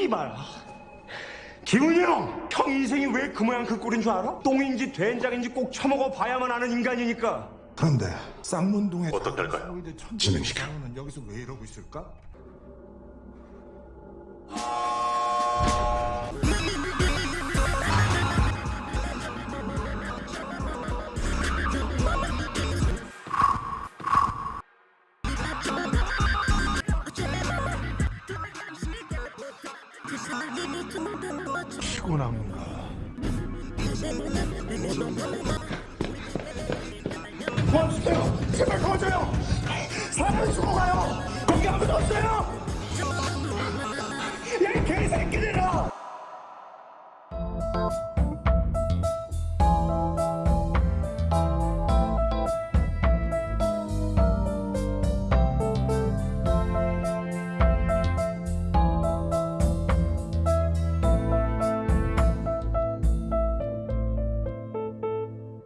씨발. 김은희 형! 형 인생이 왜 그 모양 그 꼴인 줄 알아? 똥인지 된장인지 꼭 처먹어 봐야만 아는 인간이니까. 그런데 쌍문동에 어떡할까요? 진행시켜. 는 여기서 왜 이러고 있을까? 피곤한가? 도와주세요! 제발 도와줘요! 사람이 죽어가요! 거기 아무도 없어요! 야, 이 개새끼들아!